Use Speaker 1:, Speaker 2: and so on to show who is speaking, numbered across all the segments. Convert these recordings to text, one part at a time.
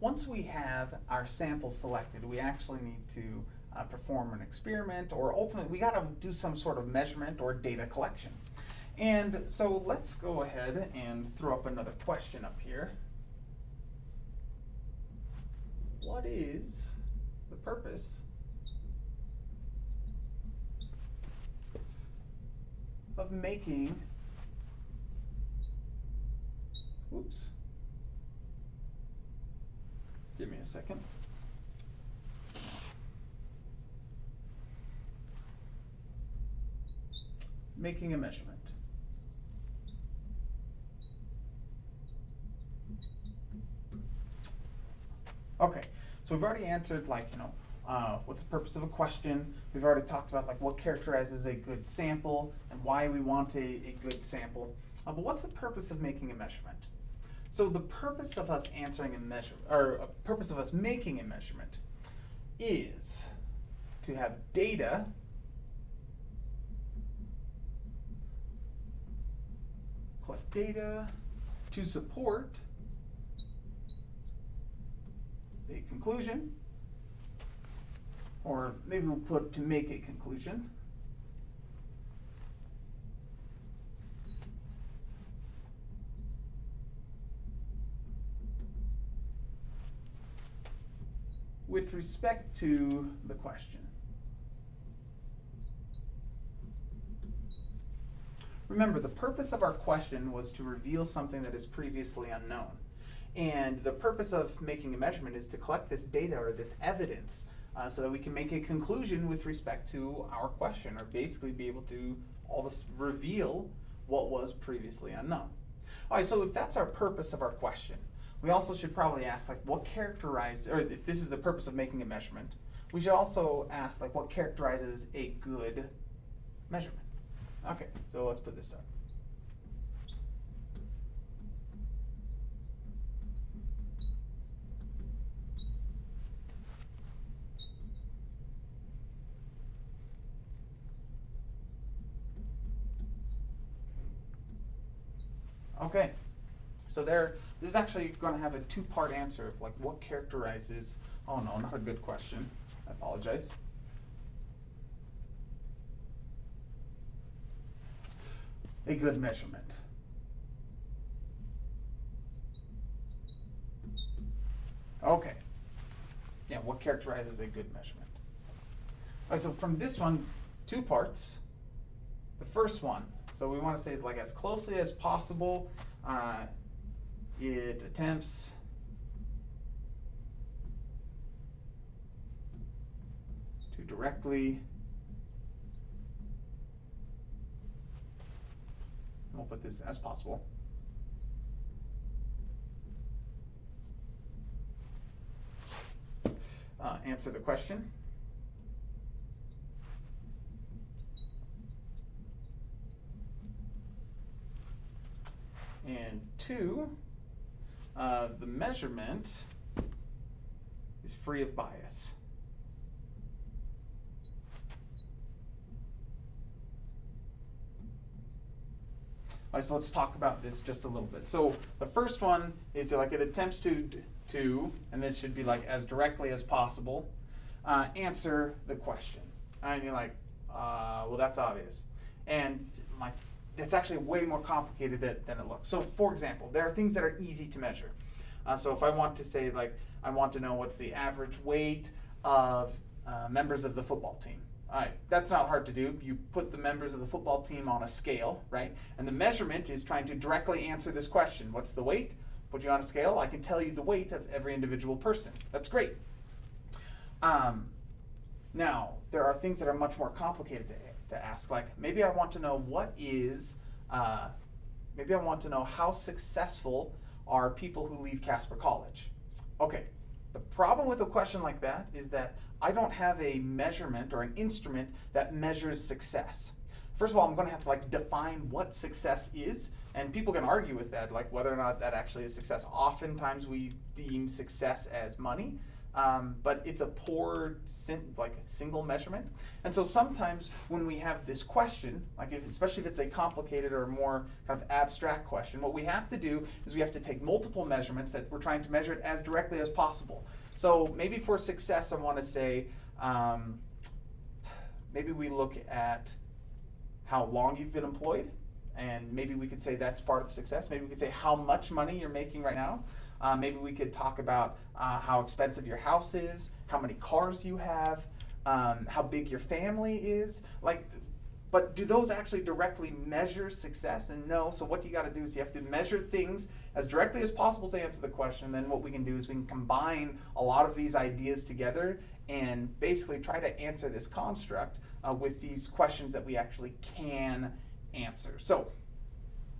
Speaker 1: once we have our sample selected, we actually need to uh, perform an experiment or ultimately we got to do some sort of measurement or data collection. And so let's go ahead and throw up another question up here. What is the purpose of making, whoops, give me a second. Making a measurement. Okay, so we've already answered like, you know, uh, what's the purpose of a question? We've already talked about like what characterizes a good sample and why we want a, a good sample. Uh, but what's the purpose of making a measurement? So the purpose of us answering a measurement, or a purpose of us making a measurement is to have data collect data to support a conclusion, or maybe we'll put to make a conclusion. With respect to the question. Remember, the purpose of our question was to reveal something that is previously unknown. And the purpose of making a measurement is to collect this data or this evidence uh, so that we can make a conclusion with respect to our question or basically be able to all this reveal what was previously unknown. All right, so if that's our purpose of our question, we also should probably ask like what characterizes, or if this is the purpose of making a measurement, we should also ask like what characterizes a good measurement. Okay, so let's put this up. Okay, so there, this is actually going to have a two-part answer of like what characterizes, oh no, not a good question, I apologize. A good measurement. Okay, yeah, what characterizes a good measurement? All right, so from this one, two parts. The first one, so we want to say like as closely as possible, uh, it attempts to directly we'll put this as possible. Uh, answer the question. And two, uh, the measurement is free of bias. All right, so let's talk about this just a little bit. So the first one is like it attempts to, to and this should be like as directly as possible, uh, answer the question. And you're like, uh, well, that's obvious. And my it's actually way more complicated than, than it looks. So for example, there are things that are easy to measure. Uh, so if I want to say like, I want to know what's the average weight of uh, members of the football team. All right, that's not hard to do. You put the members of the football team on a scale, right? And the measurement is trying to directly answer this question. What's the weight? Put you on a scale, I can tell you the weight of every individual person. That's great. Um, now, there are things that are much more complicated to to ask. Like maybe I want to know what is, uh, maybe I want to know how successful are people who leave Casper College. Okay, the problem with a question like that is that I don't have a measurement or an instrument that measures success. First of all, I'm going to have to like define what success is, and people can argue with that, like whether or not that actually is success. Oftentimes we deem success as money, um, but it's a poor, like single measurement. And so sometimes when we have this question, like if, especially if it's a complicated or more kind of abstract question, what we have to do is we have to take multiple measurements that we're trying to measure it as directly as possible. So maybe for success, I want to say, um, maybe we look at how long you've been employed, and maybe we could say that's part of success. Maybe we could say how much money you're making right now. Uh, maybe we could talk about uh, how expensive your house is, how many cars you have, um, how big your family is. Like, but do those actually directly measure success? And no. So what you got to do is you have to measure things as directly as possible to answer the question. Then what we can do is we can combine a lot of these ideas together and basically try to answer this construct uh, with these questions that we actually can answer. So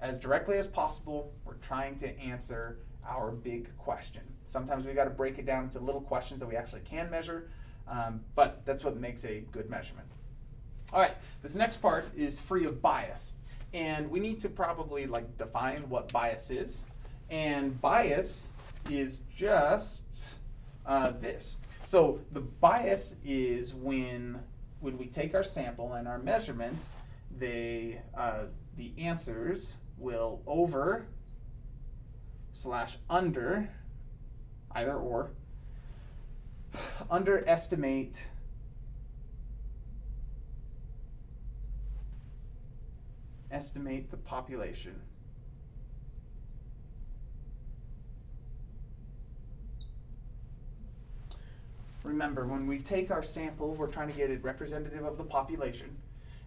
Speaker 1: as directly as possible, we're trying to answer our big question. Sometimes we've got to break it down into little questions that we actually can measure, um, but that's what makes a good measurement. All right, this next part is free of bias. And we need to probably like define what bias is. And bias is just uh, this. So the bias is when when we take our sample and our measurements, they uh, the answers will over slash under, either or, underestimate estimate the population. Remember, when we take our sample, we're trying to get it representative of the population.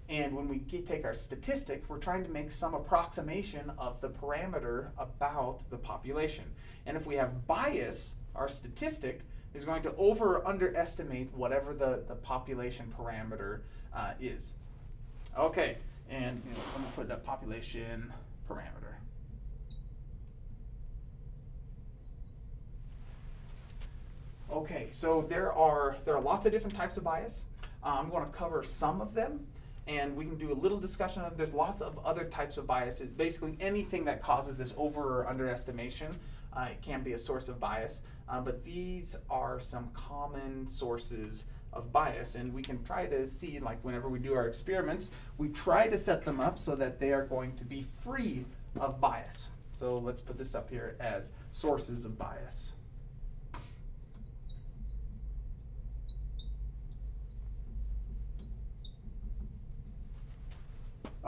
Speaker 1: And when we get, take our statistic, we're trying to make some approximation of the parameter about the population. And if we have bias, our statistic is going to over or underestimate whatever the, the population parameter uh, is. Okay, and you know, I'm gonna put a population parameter. Okay, so there are there are lots of different types of bias. Uh, I'm going to cover some of them and we can do a little discussion of there's lots of other types of biases. Basically anything that causes this over or underestimation uh, can be a source of bias uh, but these are some common sources of bias and we can try to see like whenever we do our experiments we try to set them up so that they are going to be free of bias. So let's put this up here as sources of bias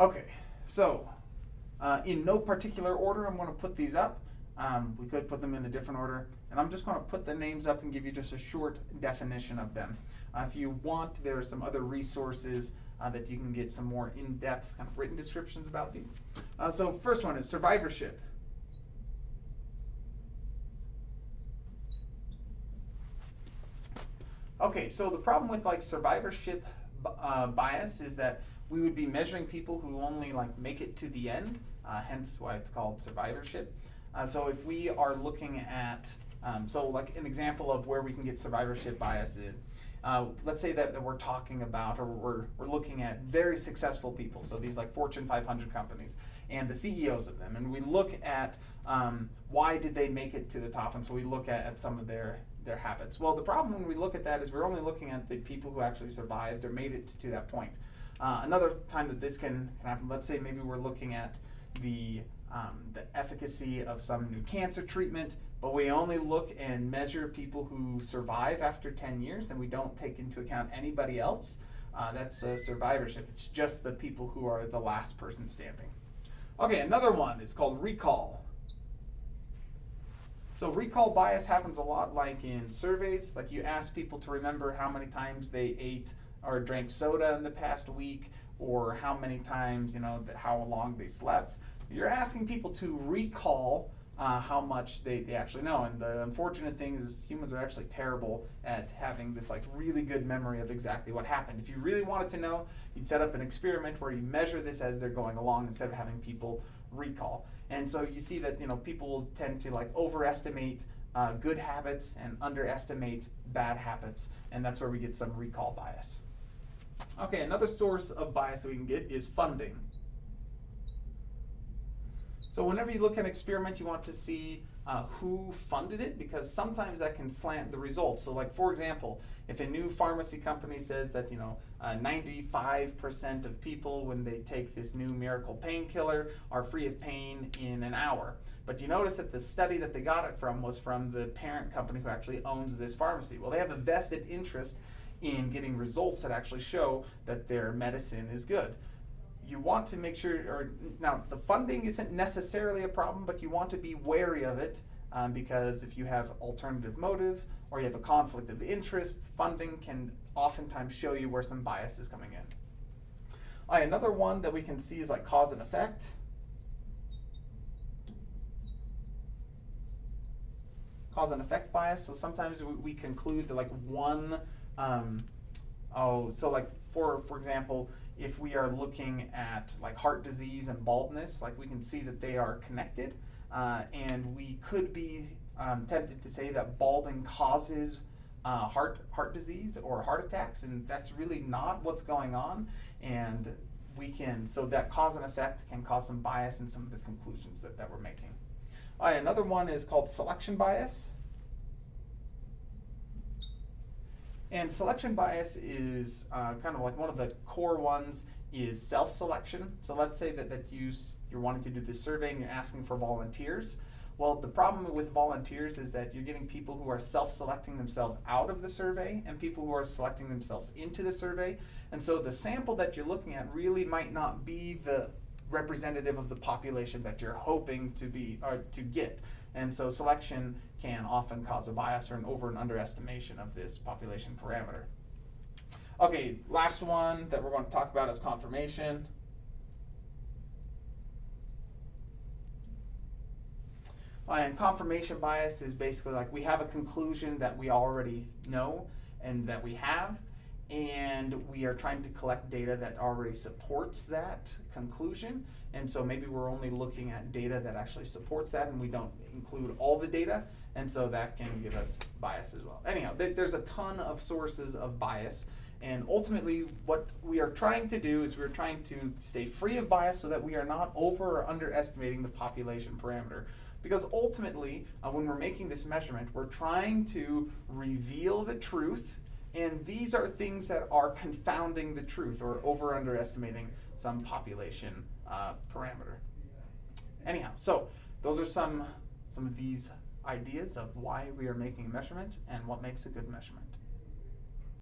Speaker 1: Okay, so uh, in no particular order, I'm going to put these up. Um, we could put them in a different order, and I'm just going to put the names up and give you just a short definition of them. Uh, if you want, there are some other resources uh, that you can get some more in-depth kind of written descriptions about these. Uh, so first one is survivorship. Okay, so the problem with like survivorship uh, bias is that we would be measuring people who only like make it to the end, uh, hence why it's called survivorship. Uh, so if we are looking at, um, so like an example of where we can get survivorship bias in, uh, let's say that, that, we're talking about or we're, we're looking at very successful people, so these like Fortune 500 companies and the CEOs of them, and we look at um, why did they make it to the top, and so we look at, at some of their their habits. Well, the problem when we look at that is we're only looking at the people who actually survived or made it to that point. Uh, another time that this can, can happen, let's say maybe we're looking at the, um, the efficacy of some new cancer treatment, but we only look and measure people who survive after 10 years and we don't take into account anybody else. Uh, that's uh, survivorship. It's just the people who are the last person standing. Okay, another one is called recall. So recall bias happens a lot like in surveys, like you ask people to remember how many times they ate or drank soda in the past week or how many times, you know, how long they slept. You're asking people to recall uh, how much they, they actually know. And the unfortunate thing is humans are actually terrible at having this like really good memory of exactly what happened. If you really wanted to know, you'd set up an experiment where you measure this as they're going along instead of having people recall. And so you see that you know people tend to like overestimate uh, good habits and underestimate bad habits, and that's where we get some recall bias. Okay, another source of bias that we can get is funding. So whenever you look at an experiment, you want to see uh, who funded it because sometimes that can slant the results. So, like for example, if a new pharmacy company says that you know uh, 95% of people when they take this new miracle painkiller are free of pain in an hour, but do you notice that the study that they got it from was from the parent company who actually owns this pharmacy. Well, they have a vested interest in getting results that actually show that their medicine is good you want to make sure, or now the funding isn't necessarily a problem, but you want to be wary of it um, because if you have alternative motives or you have a conflict of interest, funding can oftentimes show you where some bias is coming in. Another one that we can see is like cause and effect. Cause and effect bias. So sometimes we, we conclude that like one, um, oh, so like for for example, if we are looking at like heart disease and baldness, like we can see that they are connected. Uh, and we could be um, tempted to say that balding causes uh, heart heart disease or heart attacks, and that's really not what's going on. And we can so that cause and effect can cause some bias in some of the conclusions that, that we're making. All right, another one is called selection bias. And selection bias is uh, kind of like one of the core ones is self-selection. So let's say that, that you, you're wanting to do this survey and you're asking for volunteers. Well, the problem with volunteers is that you're getting people who are self-selecting themselves out of the survey and people who are selecting themselves into the survey. And so the sample that you're looking at really might not be the representative of the population that you're hoping to be or to get. And so selection can often cause a bias or an over and underestimation of this population parameter. Okay, last one that we're going to talk about is confirmation. And confirmation bias is basically like we have a conclusion that we already know and that we have, and we are trying to collect data that already supports that conclusion. And so maybe we're only looking at data that actually supports that and we don't include all the data. And so that can give us bias as well. Anyhow, there's a ton of sources of bias. And ultimately, what we are trying to do is we're trying to stay free of bias so that we are not over or underestimating the population parameter. Because ultimately, uh, when we're making this measurement, we're trying to reveal the truth and these are things that are confounding the truth or over underestimating some population uh, parameter. Anyhow, so those are some, some of these ideas of why we are making a measurement and what makes a good measurement.